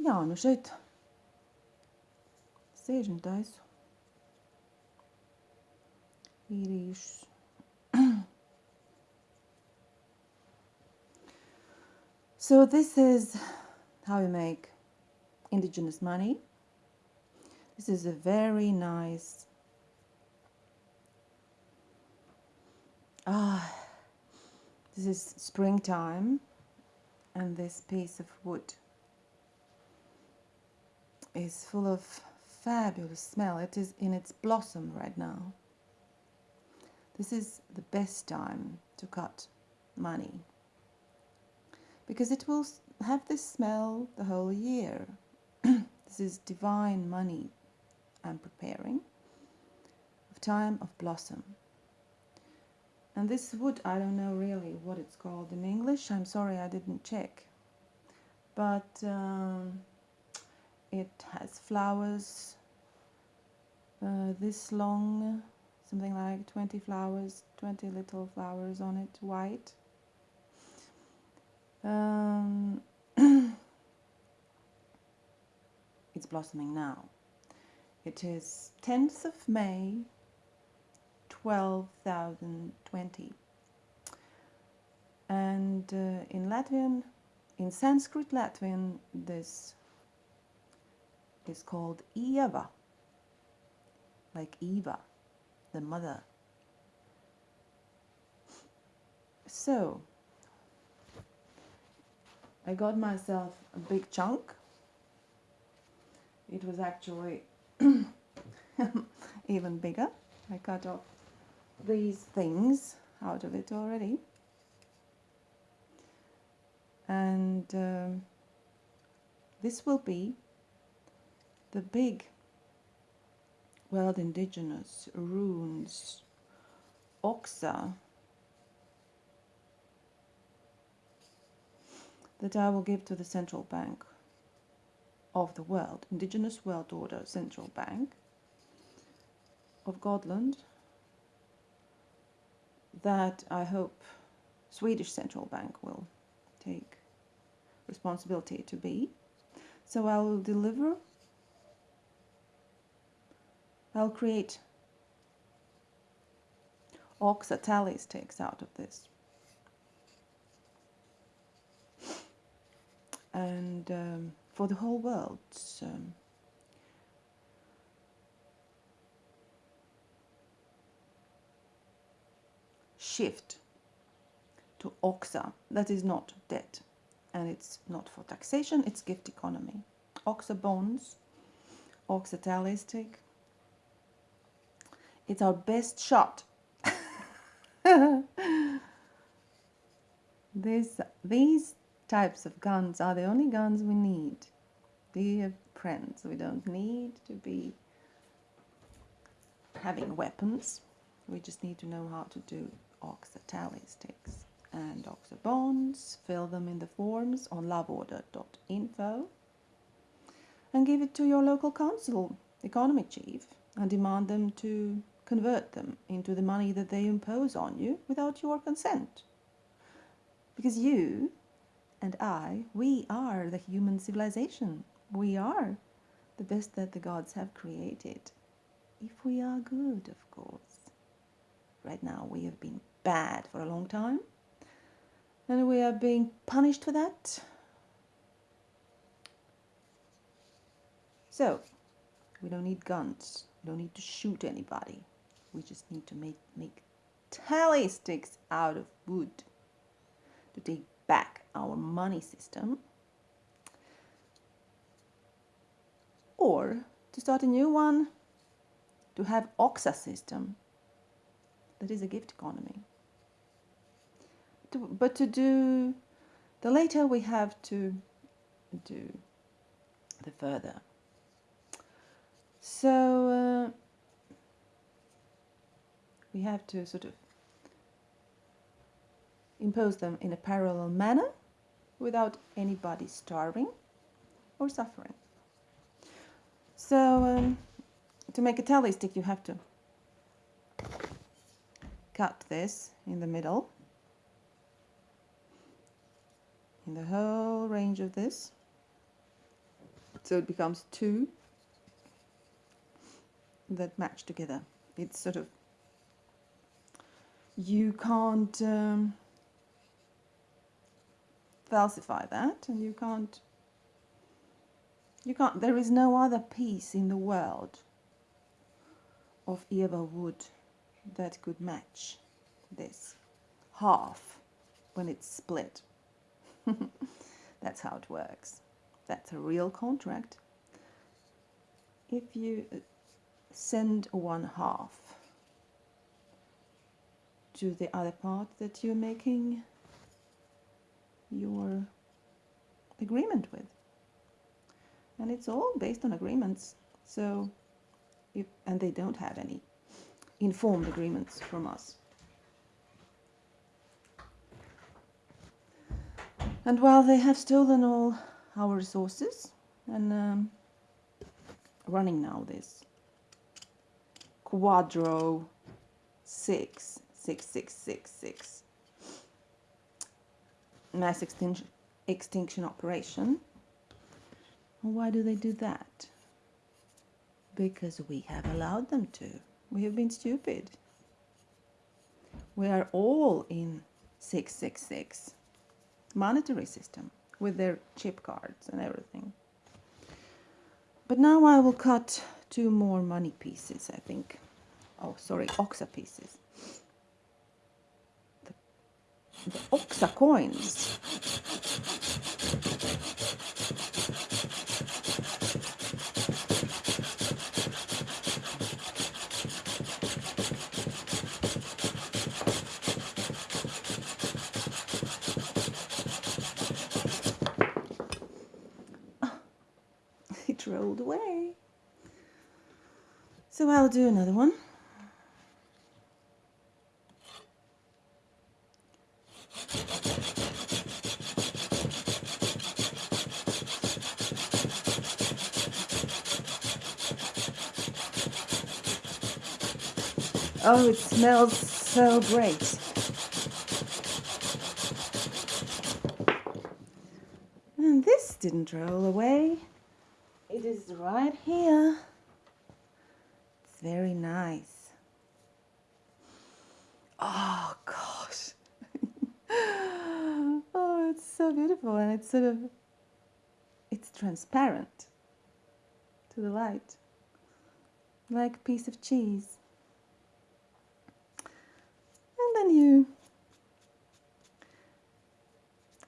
Jā, nu šeit un taisu īrīšus. so this is how you make indigenous money. This is a very nice ah this is springtime and this piece of wood is full of fabulous smell. It is in its blossom right now. This is the best time to cut money because it will have this smell the whole year. this is divine money I'm preparing of time of blossom. And this wood, I don't know really what it's called in English. I'm sorry I didn't check. But um, it has flowers uh, this long, something like 20 flowers, 20 little flowers on it, white. Um, it's blossoming now. It is 10th of May 12,020 and uh, in Latvian, in Sanskrit Latvian, this is called Ieva, like Eva, the mother. So, I got myself a big chunk. It was actually even bigger. I cut off these things out of it already. And um, this will be the big world indigenous runes oxa that I will give to the central bank of the world, indigenous world order central bank of Godland, that I hope Swedish central bank will take responsibility to be. So I will deliver, I'll create Oxa tally sticks out of this. And um, for the whole world, shift to OXA. That is not debt and it's not for taxation, it's gift economy. OXA bonds, OXA tally stick. It's our best shot. this, these types of guns are the only guns we need. Dear friends, we don't need to be having weapons. We just need to know how to do Oxa tally sticks and Oxa bonds. Fill them in the forms on loveorder.info and give it to your local council economy chief and demand them to convert them into the money that they impose on you without your consent. Because you and I, we are the human civilization. We are the best that the gods have created. If we are good, of course. Right now we have been bad for a long time. And we are being punished for that. So, we don't need guns. We don't need to shoot anybody. We just need to make, make tally sticks out of wood to take back our money system. Or to start a new one, to have OXA system that is a gift economy. But to do the later we have to do the further. So uh, we have to sort of impose them in a parallel manner without anybody starving or suffering. So um, to make a tally stick you have to cut this in the middle in the whole range of this So it becomes two that match together. It's sort of you can't um, falsify that, and you can't you can't. There is no other piece in the world of Eva wood that could match this half when it's split. That's how it works. That's a real contract. If you uh, send one half to the other part that you're making your agreement with. And it's all based on agreements. So if, and they don't have any informed agreements from us. And while they have stolen all our resources and um, running now this quadro six six six six six mass extinction extinction operation. Why do they do that? Because we have allowed them to. We have been stupid. We are all in 666 monetary system with their chip cards and everything. But now I will cut two more money pieces, I think. Oh, sorry, Oxa pieces. The, the Oxa coins. Ah, it rolled away. So I'll do another one. Oh, it smells so great. And this didn't roll away. It is right here. It's very nice. Oh gosh. oh, it's so beautiful and it's sort of it's transparent to the light. Like a piece of cheese. You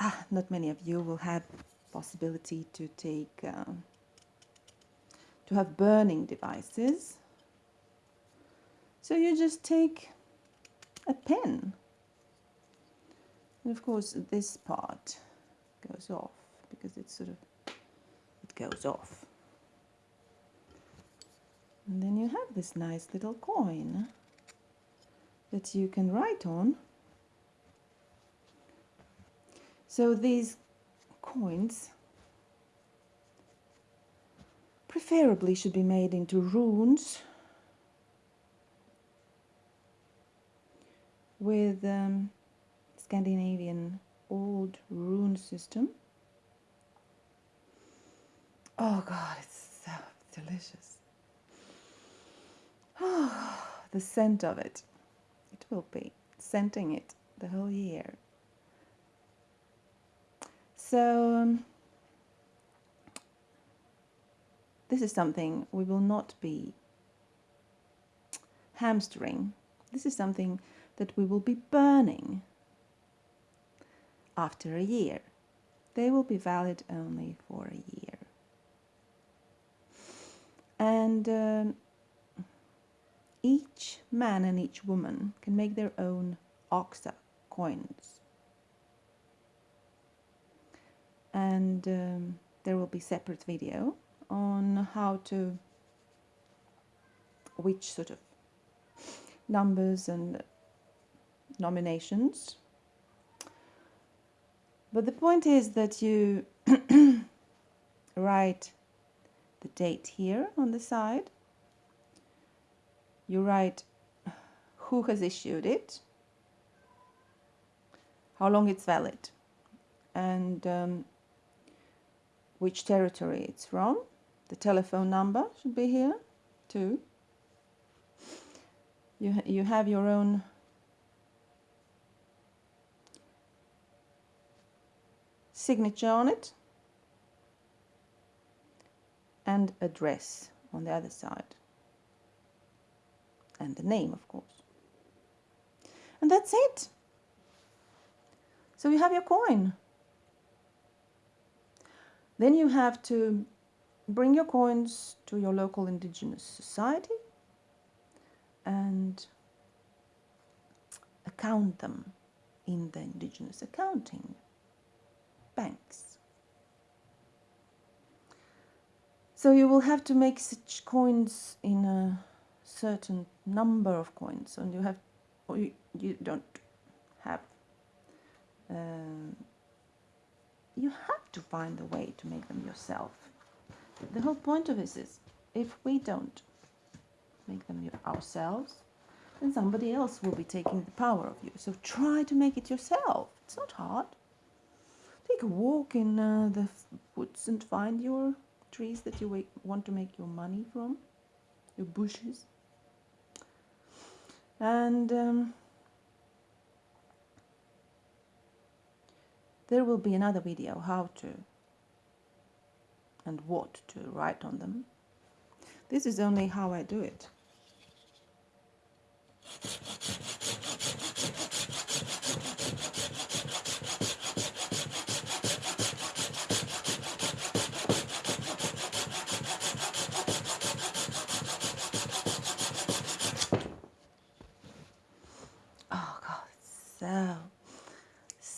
ah, not many of you will have possibility to take um, to have burning devices. So you just take a pen. And of course this part goes off because it's sort of it goes off. And then you have this nice little coin that you can write on. So these coins preferably should be made into runes with um, Scandinavian old rune system. Oh God, it's so delicious. Oh, the scent of it. Will be scenting it the whole year. So um, this is something we will not be hamstering. This is something that we will be burning after a year. They will be valid only for a year. And um, each man and each woman can make their own oxa coins. And um, there will be separate video on how to which sort of numbers and nominations. But the point is that you write the date here on the side. You write who has issued it, how long it's valid, and um, which territory it's from. The telephone number should be here too. You, ha- you have your own signature on it and address on the other side and the name of course. And that's it. So you have your coin. Then you have to bring your coins to your local indigenous society and account them in the indigenous accounting banks. So you will have to make such coins in a certain number of coins, and you have, or you, you don't have. Um, you have to find a way to make them yourself. The whole point of this is, if we don't make them ourselves, then somebody else will be taking the power of you. So try to make it yourself. It's not hard take a walk in uh, the woods and find your trees that you want to make your money from, your bushes. And um, there will be another video how to and what to write on them. This is only how I do it.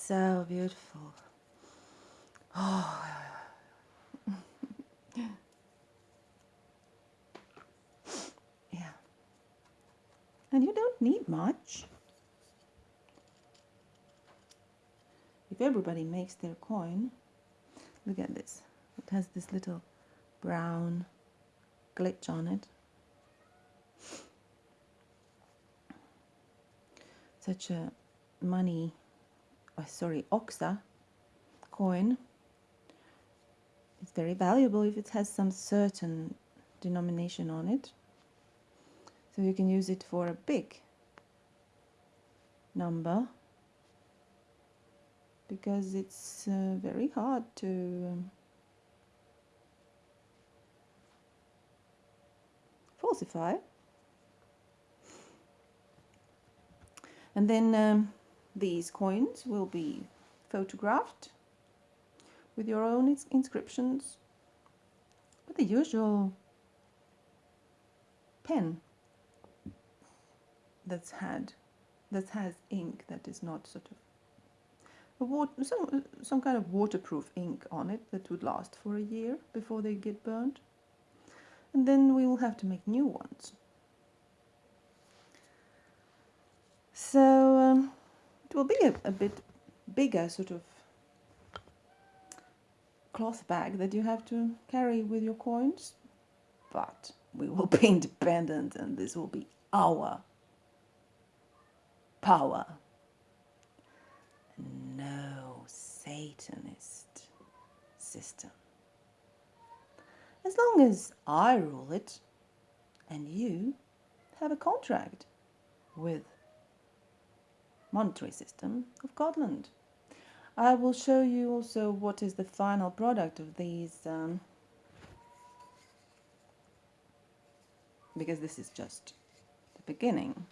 so, so beautiful. Oh, yeah. And you don't need much. If everybody makes their coin, look at this. It has this little brown glitch on it. Such a money, oh, sorry, Oxa coin it's very valuable if it has some certain denomination on it. So you can use it for a big number because it's uh, very hard to um, falsify. And then um, these coins will be photographed with your own inscriptions with the usual pen that's had that has ink that is not sort of some, some kind of waterproof ink on it that would last for a year before they get burned and then we will have to make new ones. So um, it will be a, a bit bigger sort of cloth bag that you have to carry with your coins but we will be independent and this will be our power. No satanist system. As long as i rule it and you have a contract with monetary system of Godland. I will show you also what is the final product of these um, because this is just the beginning.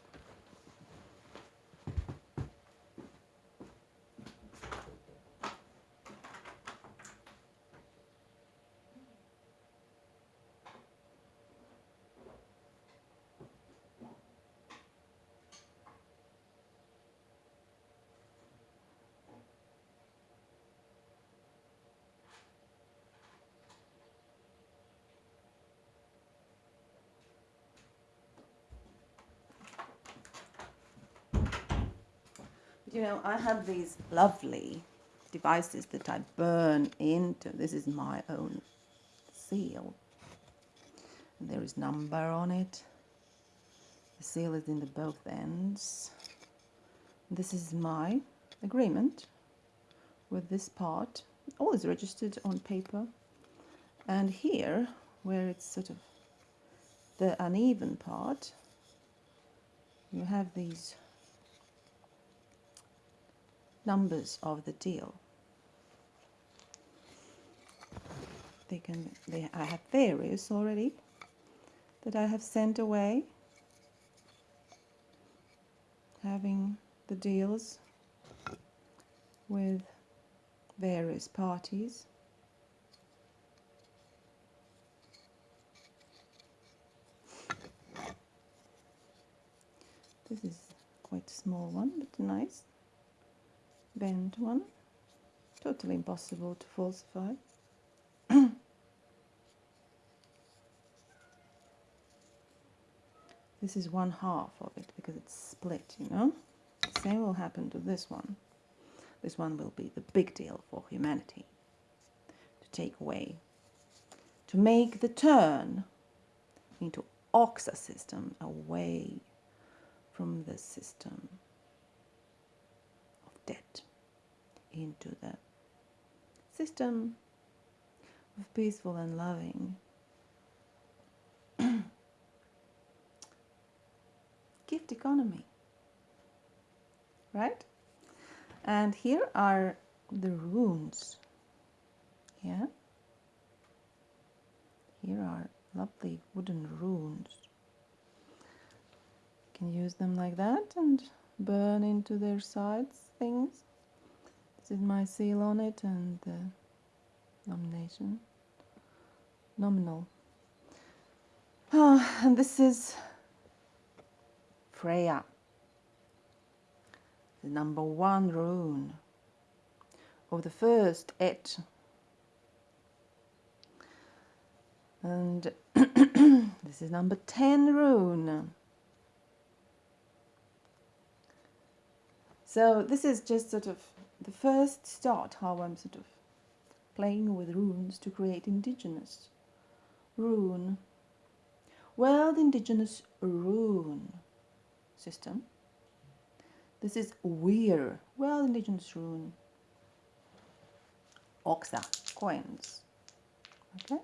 You know, I have these lovely devices that I burn into. This is my own seal. And there is number on it. The seal is in the both ends. This is my agreement with this part. All is registered on paper And here, where it's sort of the uneven part, you have these numbers of the deal. They can, they, I have various already that I have sent away, having the deals with various parties. This is quite a small one, but nice. Bent one. Totally impossible to falsify. this is one half of it because it's split, you know. Same will happen to this one. This one will be the big deal for humanity to take away, to make the turn into Oxa system away from the system debt into the system of peaceful and loving. Gift economy. Right? And here are the runes. Yeah? Here are lovely wooden runes. You can use them like that and burn into their sides things this is my seal on it and the nomination nominal oh, and this is Freya the number one rune of the first et. And this is number 10 rune. So this is just sort of the first start how I'm sort of playing with runes to create indigenous rune. World Indigenous Rune system this is Weir, well indigenous rune. Oxa coins. Okay.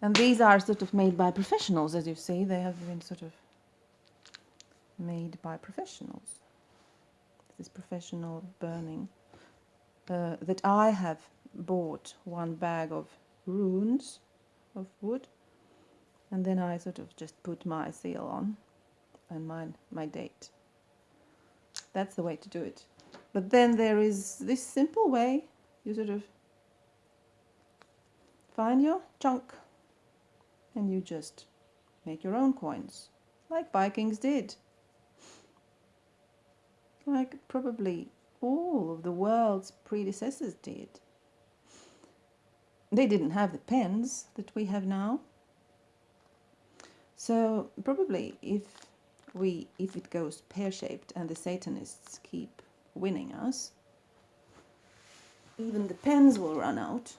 And these are sort of made by professionals, as you see. They have been sort of made by professionals. This professional burning. Uh, that I have bought one bag of runes of wood and then I sort of just put my seal on and my, my date. That's the way to do it. But then there is this simple way. You sort of find your chunk and you just make your own coins, like Vikings did. Like probably all of the world's predecessors did. They didn't have the pens that we have now. So probably if we if it goes pear-shaped and the Satanists keep winning us, even the pens will run out.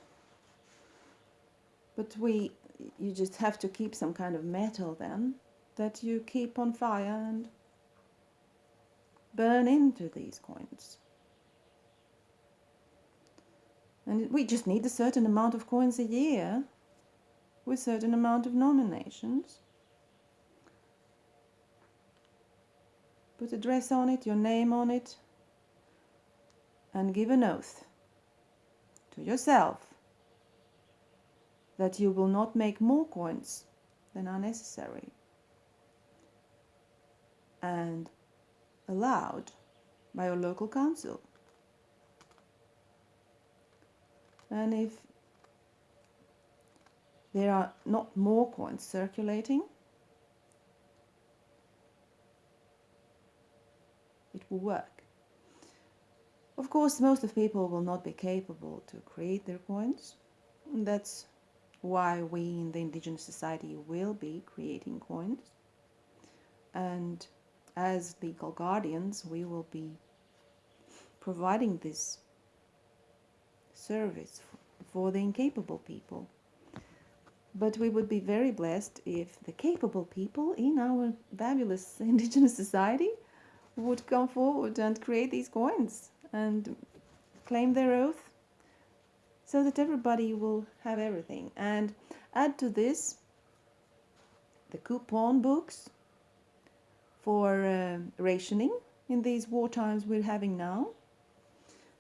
But we, you just have to keep some kind of metal then that you keep on fire and burn into these coins. And we just need a certain amount of coins a year with certain amount of nominations. Put a dress on it, your name on it, and give an oath to yourself that you will not make more coins than are necessary and allowed by your local council. And if there are not more coins circulating, it will work. Of course, most of people will not be capable to create their coins. And that's why we in the Indigenous Society will be creating coins. And as legal guardians, we will be providing this service for the incapable people. But we would be very blessed if the capable people in our fabulous Indigenous society would come forward and create these coins and claim their oath, so that everybody will have everything. And add to this the coupon books for uh, rationing in these war times we're having now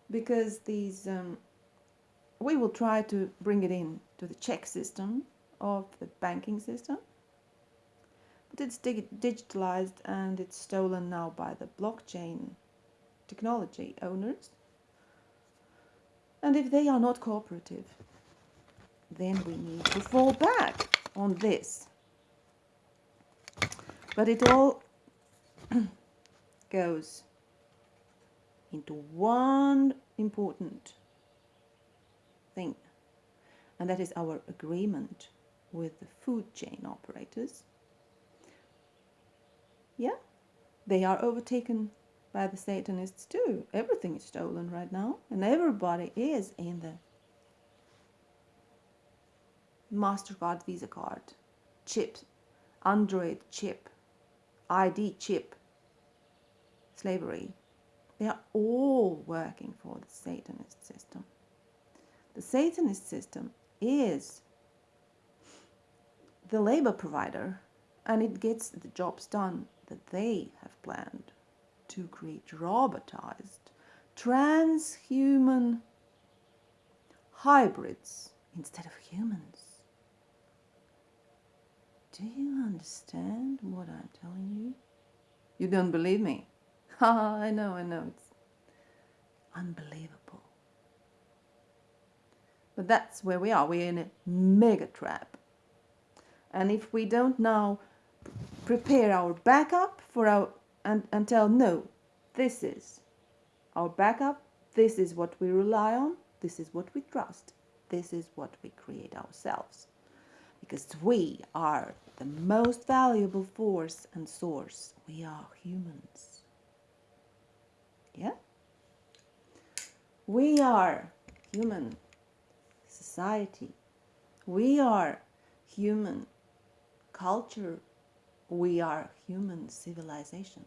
because these um, we will try to bring it in to the check system of the banking system. But it's dig digitalized and it's stolen now by the blockchain technology owners. And if they are not cooperative then we need to fall back on this. But it all goes into one important thing, and that is our agreement with the food chain operators. Yeah, they are overtaken by the Satanists too. Everything is stolen right now, and everybody is in the MasterCard Visa card, chip, Android chip, ID chip, slavery. They are all working for the Satanist system. The Satanist system is the labor provider and it gets the jobs done that they have planned to create robotized, transhuman hybrids instead of humans. Do you understand what I'm telling you? You don't believe me? I know, I know. It's unbelievable. But that's where we are. We're in a mega trap. And if we don't now prepare our backup for our and, and tell no, this is our backup, this is what we rely on, this is what we trust, this is what we create ourselves. Because we are the most valuable force and source. We are humans. Yeah? We are human society. We are human culture. We are human civilization.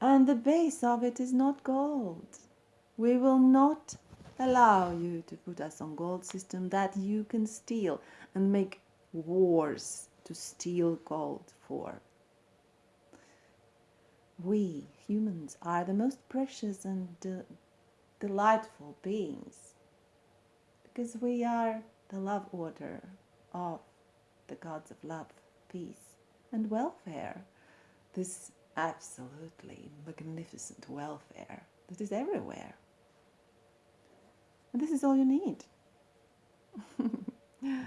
And the base of it is not gold. We will not allow you to put us on gold system that you can steal and make wars to steal gold for. We humans are the most precious and de delightful beings because we are the love order of the gods of love, peace, and welfare. This absolutely magnificent welfare that is everywhere. And this is all you need.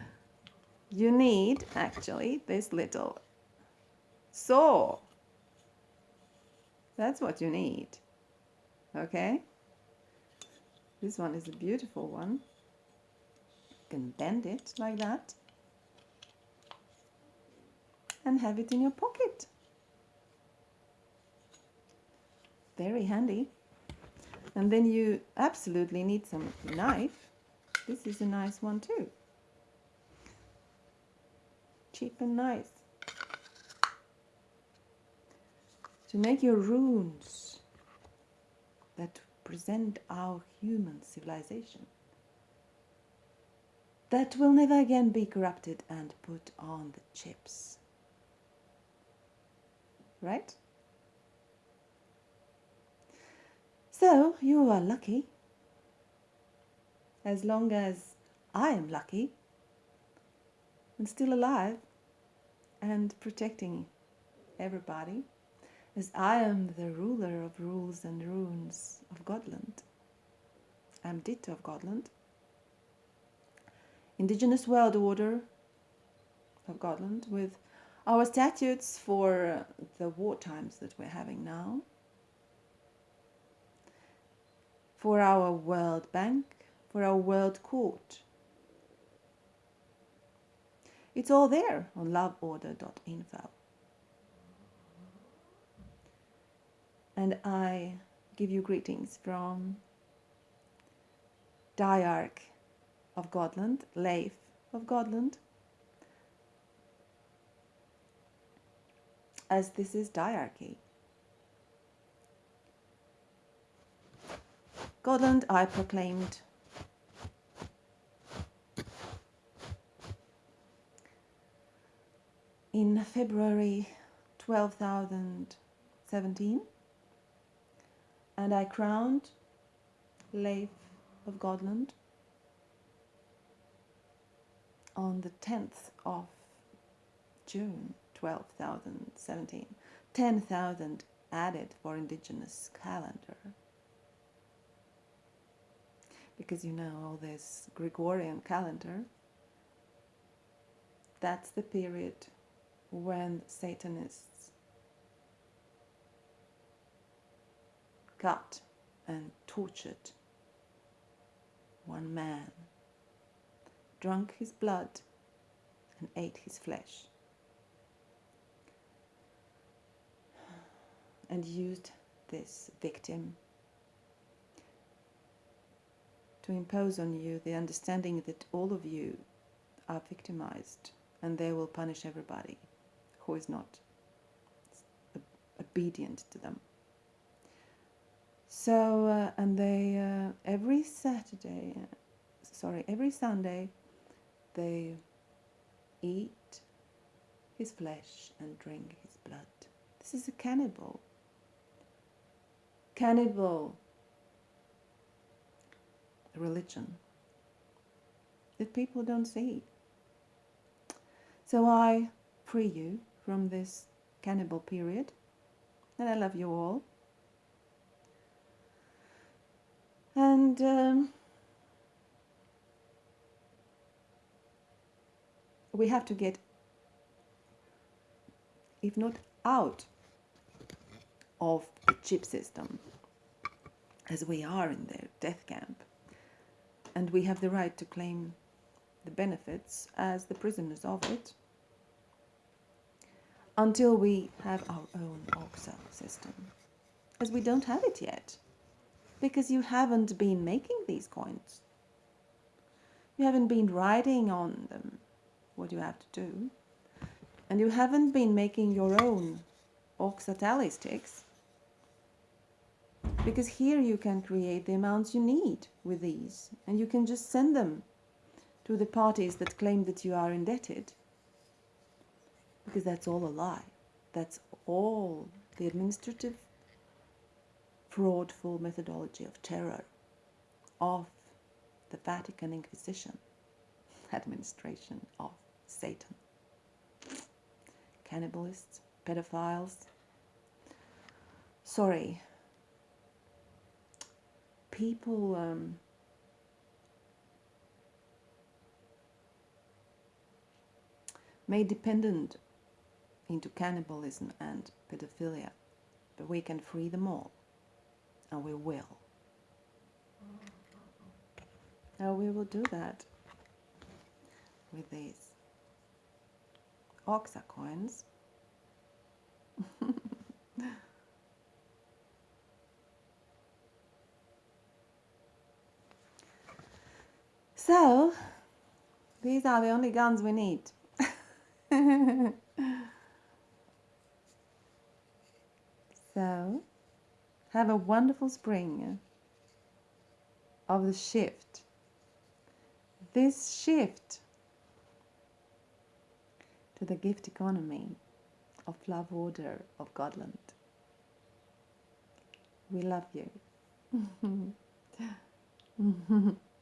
you need actually this little saw. That's what you need. Okay? This one is a beautiful one. You can bend it like that and have it in your pocket. Very handy. And then you absolutely need some knife. This is a nice one too cheap and nice. To make your runes that present our human civilization that will never again be corrupted and put on the chips. Right? So you are lucky as long as I am lucky and still alive and protecting everybody as I am the ruler of rules and runes of Godland. I'm Ditto of Godland. Indigenous World Order of Godland with our statutes for the war times that we're having now, for our World Bank, for our World Court, it's all there on loveorder.info. and I give you greetings from Diarch of Godland, Leif of Godland, as this is diarchy. Godland I proclaimed in February 12,017 and I crowned Leif of Godland on the 10th of June 12,017. 10,000 added for indigenous calendar. Because you know all this Gregorian calendar, that's the period when Satanists cut and tortured one man, drank his blood, and ate his flesh, and used this victim to impose on you the understanding that all of you are victimized and they will punish everybody who is not obedient to them. So, uh, and they, uh, every Saturday, sorry, every Sunday, they eat his flesh and drink his blood. This is a cannibal. Cannibal religion that people don't see. So I free you from this cannibal period, and I love you all. And um, we have to get, if not out of the chip system, as we are in the death camp, and we have the right to claim the benefits as the prisoners of it until we have our own OXA system, as we don't have it yet because you haven't been making these coins. You haven't been writing on them what you have to do. And you haven't been making your own OXA sticks. Because here you can create the amounts you need with these. And you can just send them to the parties that claim that you are indebted. Because that's all a lie. That's all the administrative fraudful methodology of terror of the Vatican Inquisition administration of Satan. Cannibalists, pedophiles. Sorry. People um, made dependent into cannibalism and pedophilia, but we can free them all and we will. And we will do that with these Oxa coins. so, these are the only guns we need. so, have a wonderful spring of the shift. This shift to the gift economy of love order of Godland. We love you.